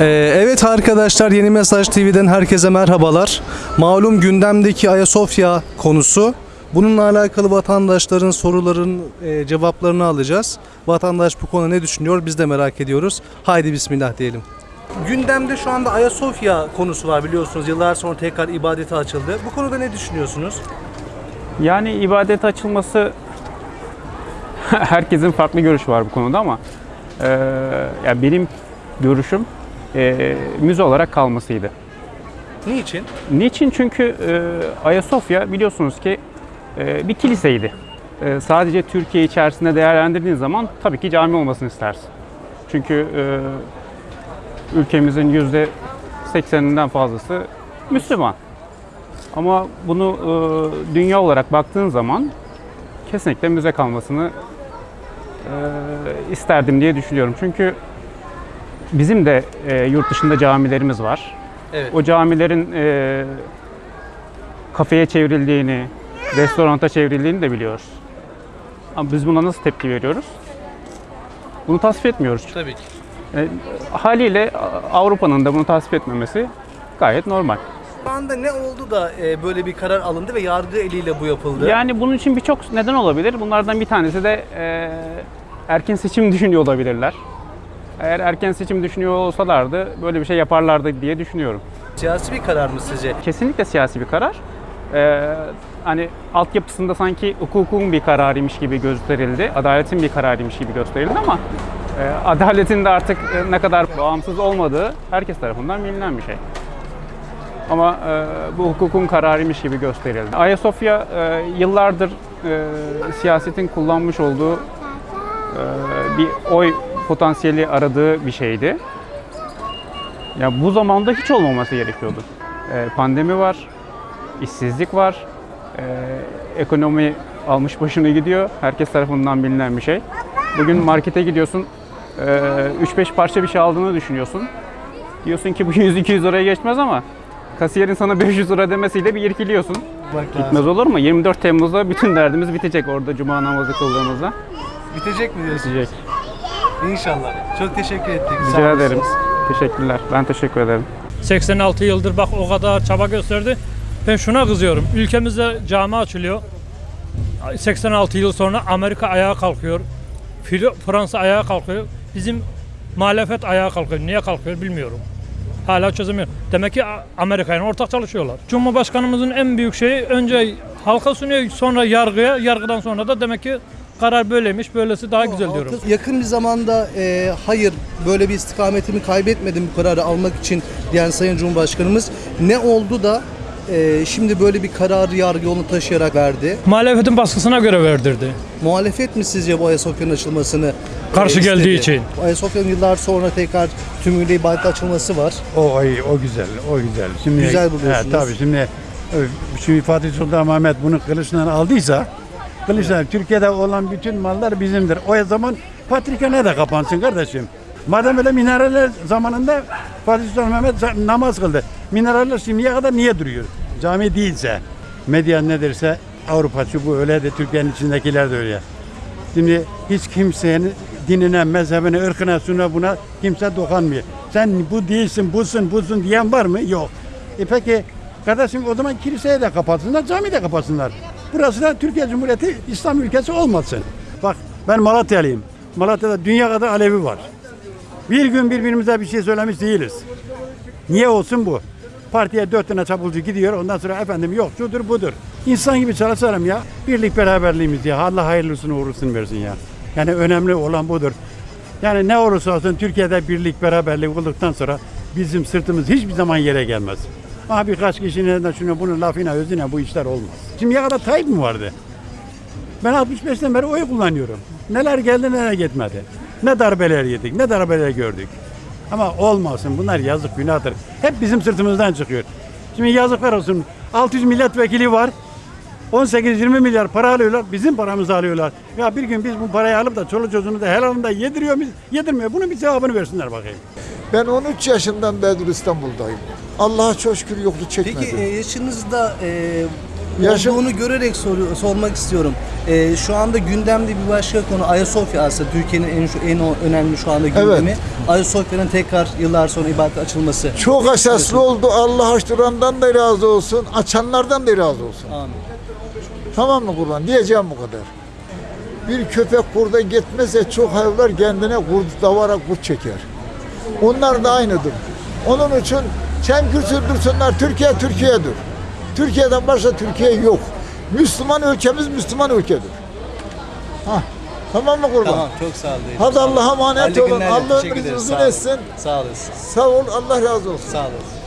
Ee, evet arkadaşlar Yeni Mesaj TV'den herkese merhabalar. Malum gündemdeki Ayasofya konusu. Bununla alakalı vatandaşların soruların e, cevaplarını alacağız. Vatandaş bu konuda ne düşünüyor biz de merak ediyoruz. Haydi bismillah diyelim. Gündemde şu anda Ayasofya konusu var biliyorsunuz. Yıllar sonra tekrar ibadete açıldı. Bu konuda ne düşünüyorsunuz? Yani ibadet açılması herkesin farklı görüşü var bu konuda ama eee ya benim görüşüm eee, müze olarak kalmasıydı. Niçin? Niçin? Çünkü eee, Ayasofya biliyorsunuz ki eee, bir kiliseydi. Eee, sadece Türkiye içerisinde değerlendirdiğin zaman tabii ki cami olmasını istersin. Çünkü eee, ülkemizin yüzde 80'inden fazlası Müslüman. Ama bunu eee, dünya olarak baktığın zaman kesinlikle müze kalmasını eee, isterdim diye düşünüyorum. Çünkü bizim de eee, yurt dışında camilerimiz var. Evet. O camilerin eee, kafeye çevrildiğini, restoranta çevrildiğini de biliyoruz. Ama biz buna nasıl tepki veriyoruz? Bunu tasvip etmiyoruz. Tabii ki. E, haliyle Avrupa'nın da bunu tasvip etmemesi gayet normal. Şu anda ne oldu da e, böyle bir karar alındı ve yargı eliyle bu yapıldı? Yani bunun için birçok neden olabilir. Bunlardan bir tanesi de e, erken seçim düşünüyor olabilirler. Eğer erken seçim düşünüyor olsalardı böyle bir şey yaparlardı diye düşünüyorum. Siyasi bir karar mı sizce? Kesinlikle siyasi bir karar. Ee, hani altyapısında sanki hukukun bir kararıymış gibi gösterildi, adaletin bir kararıymış gibi gösterildi ama e, adaletin de artık e, ne kadar bağımsız olmadığı herkes tarafından bilinen bir şey. Ama e, bu hukukun kararıymış gibi gösterildi. Ayasofya e, yıllardır e, siyasetin kullanmış olduğu e, bir oy potansiyeli aradığı bir şeydi. Ya bu zamanda hiç olmaması gerekiyordu. Ee, pandemi var, işsizlik var, ee, ekonomi almış başını gidiyor. Herkes tarafından bilinen bir şey. Bugün markete gidiyorsun, ee, 3-5 parça bir şey aldığını düşünüyorsun. Diyorsun ki bu 100-200 liraya geçmez ama kasiyerin sana 500 lira demesiyle bir irkiliyorsun. Bak Bitmez olur mu? 24 Temmuz'da bütün derdimiz bitecek orada cuma namazı kıldığımızda. Bitecek mi diyorsun? Bitecek. İnşallah. Çok teşekkür ettik. Rica ederim. Teşekkürler. Ben teşekkür ederim. 86 yıldır bak o kadar çaba gösterdi. Ben şuna kızıyorum. Ülkemizde cami açılıyor. 86 yıl sonra Amerika ayağa kalkıyor. Fransa ayağa kalkıyor. Bizim muhalefet ayağa kalkıyor. Niye kalkıyor bilmiyorum. Hala çözemiyor. Demek ki Amerika ile ortak çalışıyorlar. Cumhurbaşkanımızın en büyük şeyi önce halka sunuyor sonra yargıya. Yargıdan sonra da demek ki karar böyleymiş. Böylesi daha güzel diyorum. Yakın bir zamanda e, hayır böyle bir istikametimi kaybetmedim bu kararı almak için diyen Sayın Cumhurbaşkanımız ne oldu da e, şimdi böyle bir kararı yargı yolunu taşıyarak verdi? Muhalefetin baskısına göre verdirdi. Muhalefet mi sizce bu Ayasofya'nın açılmasını Karşı e, geldiği istedi? için. Ayasofya'nın yıllar sonra tekrar tümüyle ibadet açılması var. O ay o güzel, o güzel. Şimdi Güzel buluyorsunuz. He, tabii şimdi e, şu Fatih Sultan Mehmet bunu kılıçla aldıysa kılıçla Türkiye'de olan bütün mallar bizimdir. O zaman Patrika ne de kapansın kardeşim. Madem öyle minareler zamanında Fatih Sultan Mehmet namaz kıldı. Minareler şimdiye kadar niye duruyor? Cami değilse, medya ne derse Avrupa şu bu öyle de Türkiye'nin içindekiler de öyle. Şimdi hiç kimsenin dinine, mezhebine, ırkına, şuna buna kimse dokanmıyor. Sen bu değilsin, busun, busun diyen var mı? Yok. E peki kardeşim o zaman kiliseyi de kapatsınlar, cami de kapatsınlar. Burası da Türkiye Cumhuriyeti İslam ülkesi olmasın. Bak ben Malatyalıyım. Malatya'da dünya kadar Alevi var. Bir gün birbirimize bir şey söylemiş değiliz. Niye olsun bu? Partiye dört tane çapulcu gidiyor ondan sonra efendim yok şudur budur. İnsan gibi çalışalım ya. Birlik beraberliğimiz ya. Allah hayırlısını uğurlusunu versin ya. Yani önemli olan budur. Yani ne olursa olsun Türkiye'de birlik beraberlik olduktan sonra bizim sırtımız hiçbir zaman yere gelmez. Ama birkaç kişinin de şunu bunun lafına özüne bu işler olmaz. Şimdiye kadar Tayyip mi vardı? Ben 65'ten beri oy kullanıyorum. Neler geldi neler gitmedi. Ne darbeler yedik, ne darbeler gördük. Ama olmasın bunlar yazık günahtır. Hep bizim sırtımızdan çıkıyor. Şimdi yazıklar olsun. 600 milletvekili var. 18-20 milyar para alıyorlar. Bizim paramızı alıyorlar. Ya bir gün biz bu parayı alıp da çoluk çocuğunu da helalında yediriyor muyuz? Yedirmiyor. Bunun bir cevabını versinler bakayım. Ben 13 yaşından beridir İstanbul'dayım. Allah'a çok şükür yokluğu çekmedim. Peki e, yaşınızda e, Yaşım- olduğunu görerek soru, sormak istiyorum. Ee, şu anda gündemde bir başka konu Ayasofya aslında Türkiye'nin en en önemli şu anda gündemi. Ayasofya'nın tekrar yıllar sonra ibadet açılması. Çok esaslı oldu. Allah açtırandan da razı olsun. Açanlardan da razı olsun. Amin. Tamam mı kurban? Diyeceğim bu kadar. Bir köpek kurda gitmezse çok hayvanlar kendine kurt davara kurt çeker. Onlar da aynıdır. Onun için çemkür sürdürsünler. Türkiye Türkiye'dir. Türkiye'den başka Türkiye yok. Müslüman ülkemiz Müslüman ülkedir. Hah. Tamam mı kurban? Tamam çok sağ olun. Hadi Allah'a emanet olun. Allah ömrünüzü uzun etsin. Sağ olasın. Sağ ol. Allah razı olsun. Sağ olasın.